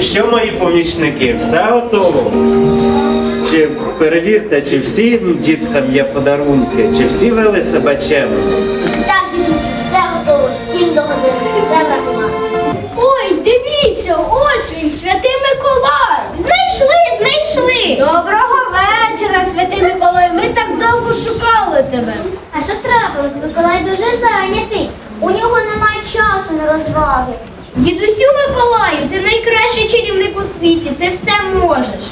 що, мої помічники, все готово? Чи перевірте, чи всім діткам є подарунки, чи всі вели себе чемно? Так, дідусю, все готово, всім догодили, все врахували. Ой, дивіться, ось він, святий Миколай. Знайшли, знайшли. Доброго вечора, святий Миколай. Ми так довго шукали тебе. А що трапилось? Миколай дуже зайнятий. У нього немає часу на розваги. Дідусю Миколаю, ти найкращий чарівник у світі, ти все можеш.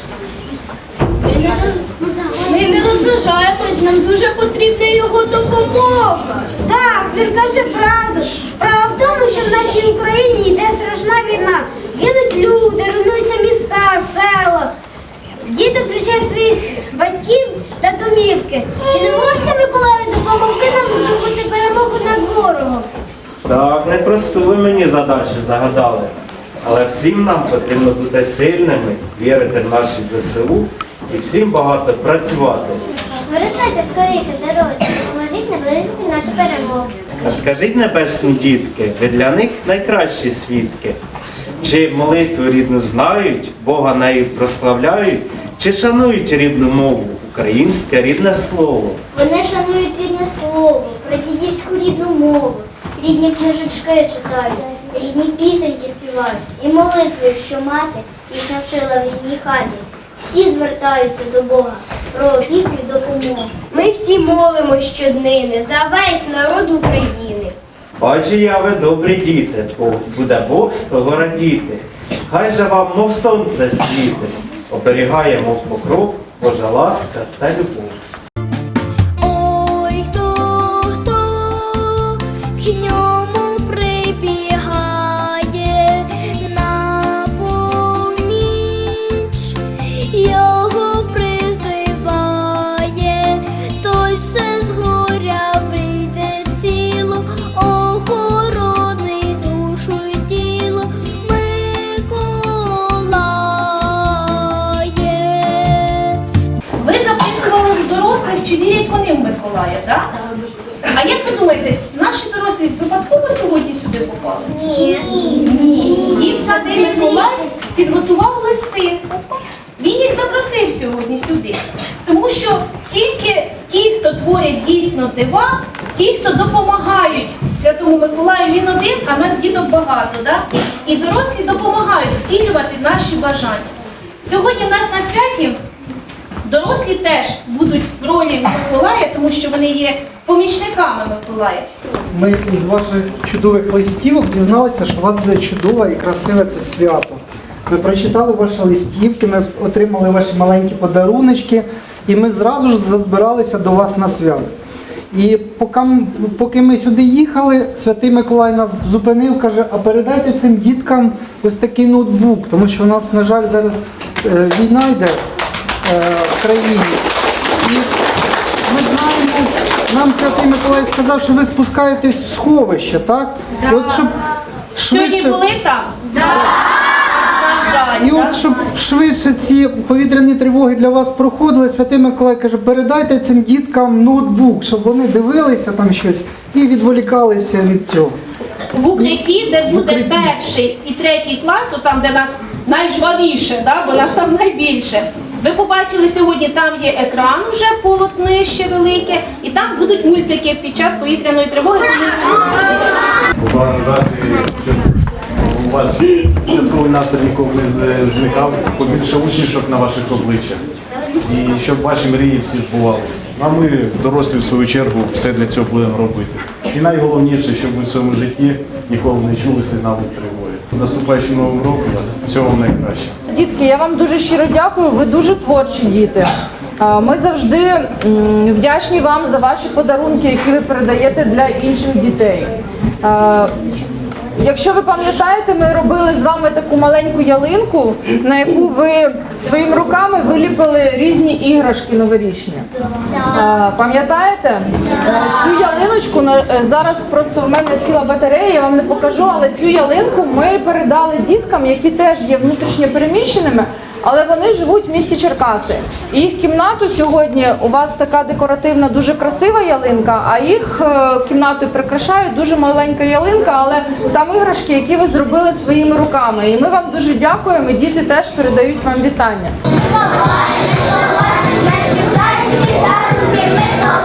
Ми не розважаємось, нам дуже потрібна його допомога. Так, він каже правду. Справа в тому, що в нашій Так, непросту ви мені задачу загадали. Але всім нам потрібно бути сильними, вірити в наші ЗСУ і всім багато працювати. Вирушайте скоріше, дорожці, допоможіть наблизити нашу перемогу. А скажіть, небесні дітки, ви для них найкращі свідки? Чи молитву рідну знають, Бога нею прославляють, чи шанують рідну мову, українське рідне слово? Вони шанують рідне слово, прадідівську рідну мову, рідні книжечки читають, рідні пісеньки співають і молитвою, що мати їх навчила в рідній хаті. Всі звертаються до Бога про опіку і допомогу. Ми всі молимо щоднини за весь народ України. Бачу я ви добрі діти, бо буде Бог з того радіти. Хай же вам, мов сонце світить, оберігає, мов покров, Божа ласка та любов. Чи вірять вони в Миколая, так? А як ви думаєте, наші дорослі випадково сьогодні сюди попали? Ні. Ні. Їм святий Миколай підготував листи. Він їх запросив сьогодні сюди. Тому що тільки ті, хто творять дійсно дива, ті, хто допомагають Святому Миколаю, він один, а нас діток багато, да? і дорослі допомагають втілювати наші бажання. Сьогодні нас на святі Дорослі теж будуть в ролі Миколая, тому що вони є помічниками Миколая. Ми із ваших чудових листівок дізналися, що у вас буде чудове і красиве це свято. Ми прочитали ваші листівки, ми отримали ваші маленькі подаруночки, і ми зразу ж зазбиралися до вас на свято. І поки, поки ми сюди їхали, святий Миколай нас зупинив, каже, а передайте цим діткам ось такий ноутбук, тому що у нас, на жаль, зараз е, війна йде в країні. І ми знаємо, нам святий Миколай сказав, що ви спускаєтесь в сховище, так? І от щоб Сьогодні були там? Жаль. і от щоб швидше ці повітряні тривоги для вас проходили, святий Миколай каже, передайте цим діткам ноутбук, щоб вони дивилися там щось і відволікалися від цього. В укритті, де буде укритті. перший і третій клас, там, де нас найжвавіше, да? бо нас там найбільше. Ви побачили сьогодні, там є екран уже полотнище велике, і там будуть мультики під час повітряної тривоги. У вас святковий настрій ніколи не зникав, побільше усмішок на ваших обличчях. І щоб ваші мрії всі збувалися. А ми, дорослі, в свою чергу, все для цього будемо робити. І найголовніше, щоб ви в своєму житті ніколи не чули сигналу тривоги. З наступаючим новим роком вас всього найкраще. Дітки, я вам дуже щиро дякую. Ви дуже творчі діти. Ми завжди вдячні вам за ваші подарунки, які ви передаєте для інших дітей. Якщо ви пам'ятаєте, ми робили з вами таку маленьку ялинку, на яку ви своїми руками виліпили різні іграшки новорічні. А, Пам'ятаєте? Цю ялиночку е, зараз просто в мене сіла батарея, я вам не покажу, але цю ялинку ми передали діткам, які теж є внутрішньо переміщеними, але вони живуть в місті Черкаси. Їх кімнату сьогодні у вас така декоративна, дуже красива ялинка, а їх е, кімнату прикрашає дуже маленька ялинка, але там іграшки, які ви зробили своїми руками. І ми вам дуже дякуємо. і Діти теж передають вам вітання. Давай,